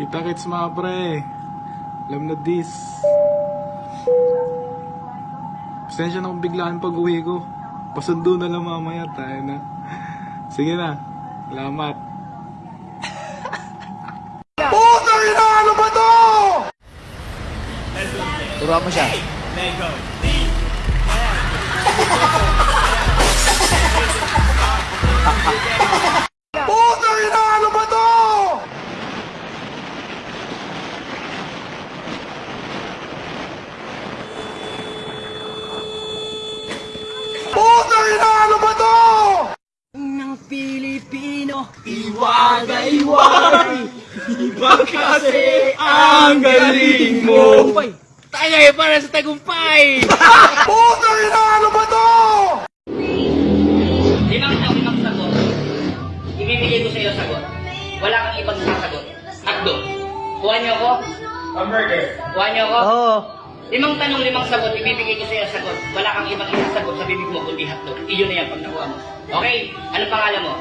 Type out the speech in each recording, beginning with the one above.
Kita kits mga pre. Alam na this. Pasensya na kung biglaan pag uwi ko. Pasundo na lang mamaya tayo na. Sige na. Salamat. Turuan mo siya. ng iwagay-wagay. Iba kasi ang galing mo. Tayo ay para sa tagumpay. Limang taong limang sagot. Ibibigay ko sa iyo sagot. Wala kang ibang sasagot. Akdo. Kuha niyo ako? Hamburger. Kuha niyo ako? Oo. Limang tanong, limang sagot. Ibibigay ko sa iyo sagot. Wala kang ibang isasagot sa bibig mo kundi hotdog. Iyon na yan pag nakuha mo. Okay? Anong pangalan mo?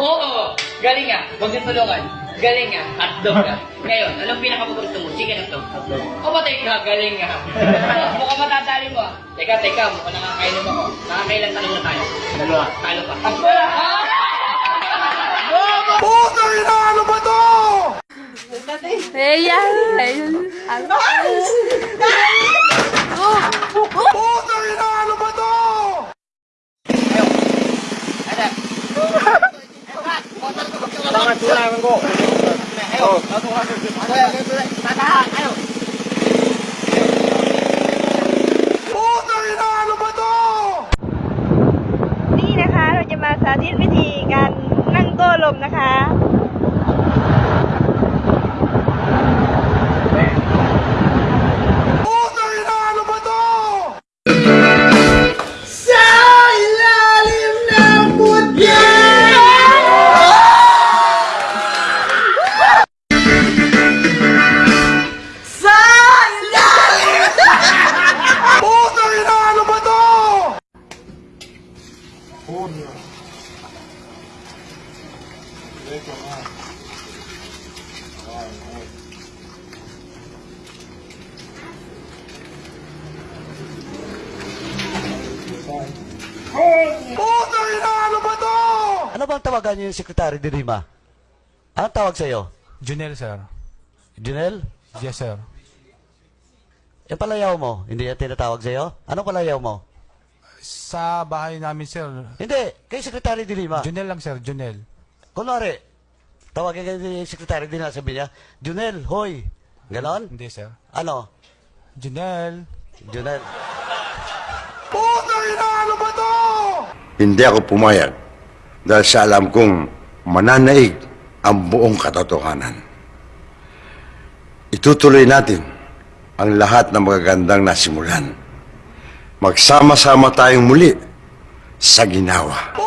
Oo! Galing nga. Huwag niyo tulungan. Galing nga. Hotdog ka. Ngayon, anong pinakapaborito mo? Chicken hotdog. Hotdog. O ba ka? Galing nga. Mukhang matatali mo ah. Teka, teka. Mukhang nakakainom ako. Nakakailan tanong na tayo? Dalawa. Talo pa. Ah! Ayan. Ayan. นี่นะคะ เราจะมาสาธิตวิธีการนั่งโต้ลมนะคะ Ano bang tawagan niyo yung sekretary ni Rima? Anong tawag sa'yo? Junel, sir. Junel? Yes, sir. Yung palayaw mo, hindi yan tinatawag sa'yo? Anong palayaw mo? Sa bahay namin, sir. Hindi, kay sekretary ni Rima. Junel lang, sir. Junel. Kunwari, tawagin kayo ni sekretary din na sabi niya, Junel, hoy. Ganon? Hindi, sir. Ano? Junel. Junel. Hindi ako pumayag dahil sa alam kong mananaig ang buong katotohanan. Itutuloy natin ang lahat ng magagandang nasimulan. Magsama-sama tayong muli sa ginawa.